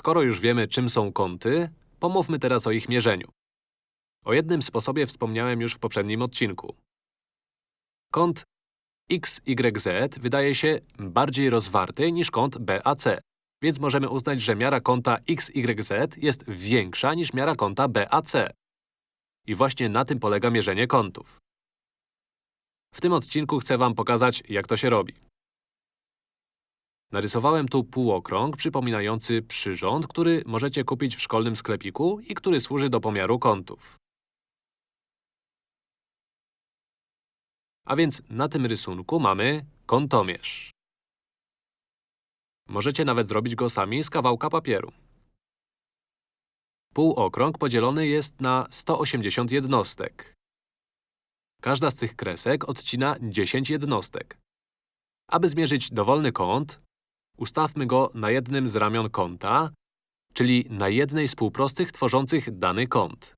Skoro już wiemy, czym są kąty, pomówmy teraz o ich mierzeniu. O jednym sposobie wspomniałem już w poprzednim odcinku. Kąt XYZ wydaje się bardziej rozwarty niż kąt BAC, więc możemy uznać, że miara kąta XYZ jest większa niż miara kąta BAC. I właśnie na tym polega mierzenie kątów. W tym odcinku chcę wam pokazać, jak to się robi. Narysowałem tu półokrąg przypominający przyrząd, który możecie kupić w szkolnym sklepiku i który służy do pomiaru kątów. A więc na tym rysunku mamy kątomierz. Możecie nawet zrobić go sami z kawałka papieru. Półokrąg podzielony jest na 180 jednostek. Każda z tych kresek odcina 10 jednostek. Aby zmierzyć dowolny kąt, ustawmy go na jednym z ramion kąta, czyli na jednej z półprostych tworzących dany kąt.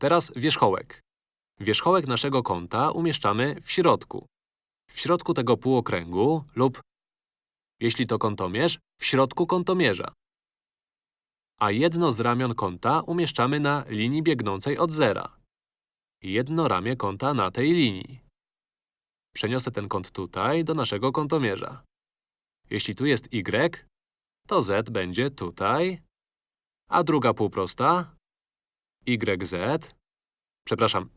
Teraz wierzchołek. Wierzchołek naszego kąta umieszczamy w środku. W środku tego półokręgu lub, jeśli to kątomierz, w środku kątomierza. A jedno z ramion kąta umieszczamy na linii biegnącej od zera. Jedno ramię kąta na tej linii. Przeniosę ten kąt tutaj, do naszego kątomierza. Jeśli tu jest y, to z będzie tutaj, a druga półprosta yz, przepraszam,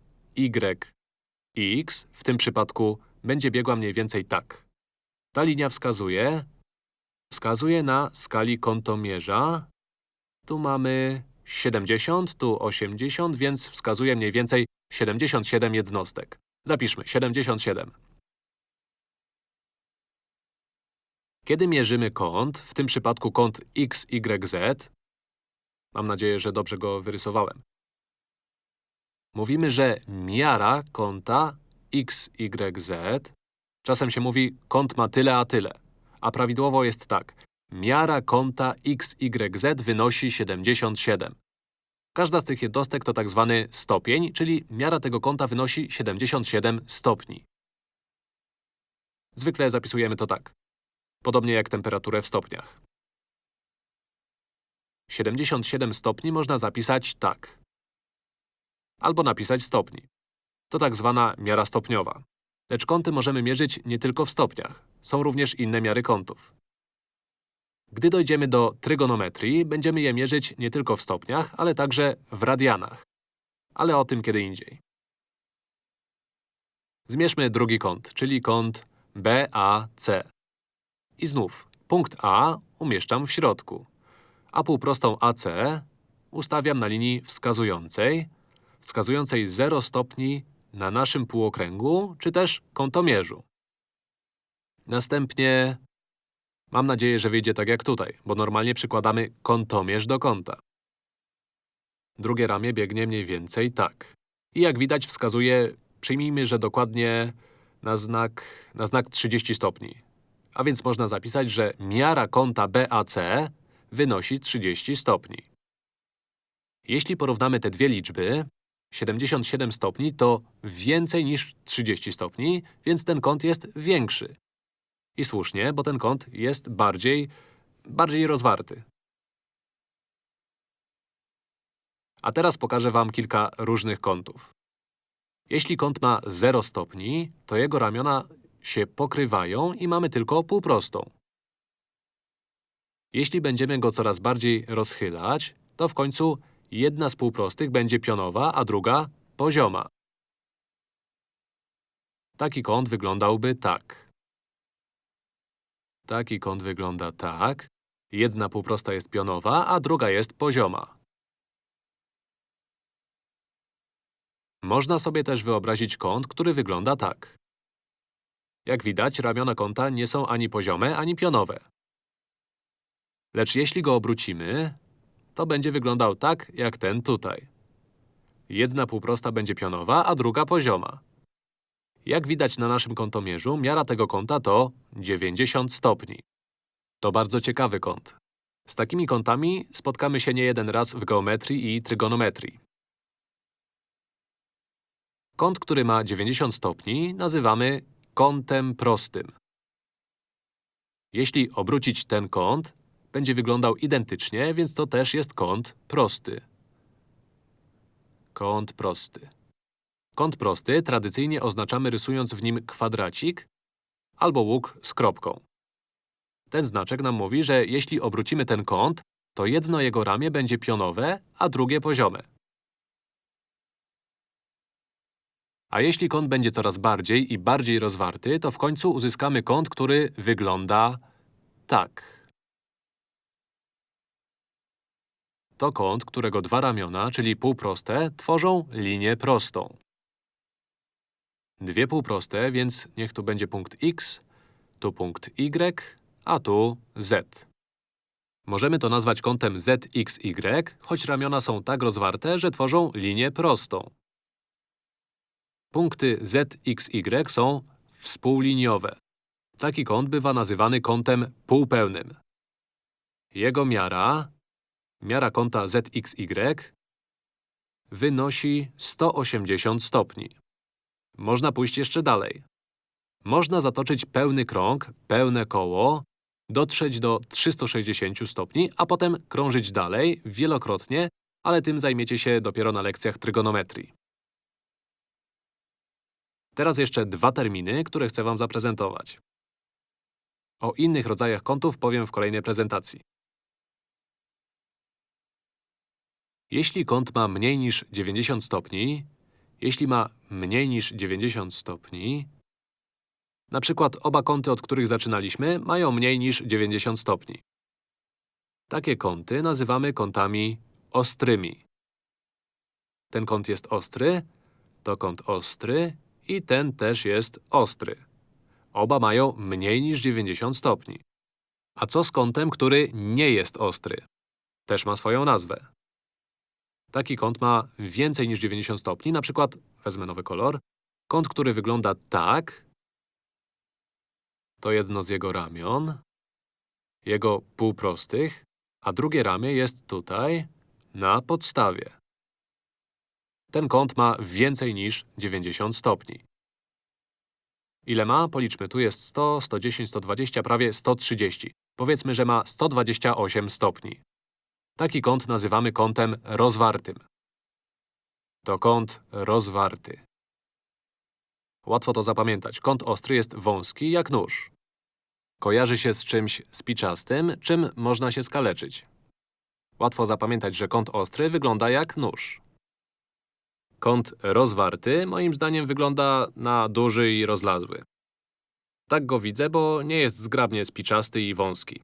yx, w tym przypadku będzie biegła mniej więcej tak. Ta linia wskazuje, wskazuje na skali kątomierza. Tu mamy 70, tu 80, więc wskazuje mniej więcej 77 jednostek. Zapiszmy 77. Kiedy mierzymy kąt, w tym przypadku kąt XYZ, mam nadzieję, że dobrze go wyrysowałem, mówimy, że miara kąta XYZ, czasem się mówi kąt ma tyle a tyle, a prawidłowo jest tak. Miara kąta XYZ wynosi 77. Każda z tych jednostek to tak zwany stopień, czyli miara tego kąta wynosi 77 stopni. Zwykle zapisujemy to tak. Podobnie jak temperaturę w stopniach. 77 stopni można zapisać tak. Albo napisać stopni. To tak zwana miara stopniowa. Lecz kąty możemy mierzyć nie tylko w stopniach. Są również inne miary kątów. Gdy dojdziemy do trygonometrii, będziemy je mierzyć nie tylko w stopniach, ale także w radianach. Ale o tym kiedy indziej. Zmierzmy drugi kąt, czyli kąt BAC. I znów, punkt A umieszczam w środku, a półprostą AC ustawiam na linii wskazującej, wskazującej 0 stopni na naszym półokręgu, czy też kątomierzu. Następnie Mam nadzieję, że wyjdzie tak jak tutaj, bo normalnie przykładamy kątomierz do kąta. Drugie ramię biegnie mniej więcej tak. I jak widać wskazuje, przyjmijmy, że dokładnie na znak, na znak 30 stopni. A więc można zapisać, że miara kąta BAC wynosi 30 stopni. Jeśli porównamy te dwie liczby, 77 stopni to więcej niż 30 stopni, więc ten kąt jest większy. I słusznie, bo ten kąt jest bardziej… bardziej rozwarty. A teraz pokażę wam kilka różnych kątów. Jeśli kąt ma 0 stopni, to jego ramiona się pokrywają i mamy tylko półprostą. Jeśli będziemy go coraz bardziej rozchylać, to w końcu jedna z półprostych będzie pionowa, a druga pozioma. Taki kąt wyglądałby tak. Taki kąt wygląda tak. Jedna półprosta jest pionowa, a druga jest pozioma. Można sobie też wyobrazić kąt, który wygląda tak. Jak widać, ramiona kąta nie są ani poziome, ani pionowe. Lecz jeśli go obrócimy, to będzie wyglądał tak, jak ten tutaj. Jedna półprosta będzie pionowa, a druga pozioma. Jak widać na naszym kątomierzu, miara tego kąta to 90 stopni. To bardzo ciekawy kąt. Z takimi kątami spotkamy się nie jeden raz w geometrii i trygonometrii. Kąt, który ma 90 stopni, nazywamy kątem prostym. Jeśli obrócić ten kąt, będzie wyglądał identycznie, więc to też jest kąt prosty. Kąt prosty. Kąt prosty tradycyjnie oznaczamy rysując w nim kwadracik albo łuk z kropką. Ten znaczek nam mówi, że jeśli obrócimy ten kąt, to jedno jego ramię będzie pionowe, a drugie poziome. A jeśli kąt będzie coraz bardziej i bardziej rozwarty, to w końcu uzyskamy kąt, który wygląda tak. To kąt, którego dwa ramiona, czyli półproste, tworzą linię prostą. Dwie półproste, więc niech tu będzie punkt x, tu punkt y, a tu z. Możemy to nazwać kątem ZXY, choć ramiona są tak rozwarte, że tworzą linię prostą. Punkty ZXY są współliniowe. Taki kąt bywa nazywany kątem półpełnym. Jego miara, miara kąta ZXY, wynosi 180 stopni. Można pójść jeszcze dalej. Można zatoczyć pełny krąg, pełne koło, dotrzeć do 360 stopni, a potem krążyć dalej, wielokrotnie, ale tym zajmiecie się dopiero na lekcjach trygonometrii. Teraz jeszcze dwa terminy, które chcę wam zaprezentować. O innych rodzajach kątów powiem w kolejnej prezentacji. Jeśli kąt ma mniej niż 90 stopni, jeśli ma mniej niż 90 stopni, na przykład oba kąty, od których zaczynaliśmy, mają mniej niż 90 stopni. Takie kąty nazywamy kątami ostrymi. Ten kąt jest ostry, to kąt ostry i ten też jest ostry. Oba mają mniej niż 90 stopni. A co z kątem, który nie jest ostry? Też ma swoją nazwę. Taki kąt ma więcej niż 90 stopni, na przykład, wezmę nowy kolor, kąt, który wygląda tak, to jedno z jego ramion, jego półprostych, a drugie ramię jest tutaj, na podstawie. Ten kąt ma więcej niż 90 stopni. Ile ma? Policzmy. Tu jest 100, 110, 120, prawie 130. Powiedzmy, że ma 128 stopni. Taki kąt nazywamy kątem rozwartym. To kąt rozwarty. Łatwo to zapamiętać. Kąt ostry jest wąski jak nóż. Kojarzy się z czymś spiczastym, czym można się skaleczyć. Łatwo zapamiętać, że kąt ostry wygląda jak nóż. Kąt rozwarty, moim zdaniem, wygląda na duży i rozlazły. Tak go widzę, bo nie jest zgrabnie spiczasty i wąski.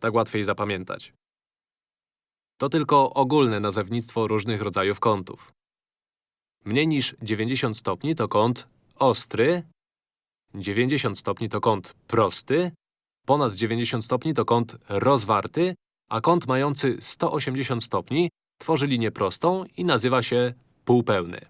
Tak łatwiej zapamiętać. To tylko ogólne nazewnictwo różnych rodzajów kątów. Mniej niż 90 stopni to kąt ostry, 90 stopni to kąt prosty, ponad 90 stopni to kąt rozwarty, a kąt mający 180 stopni tworzy linię prostą i nazywa się półpełny.